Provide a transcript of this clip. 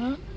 Huh?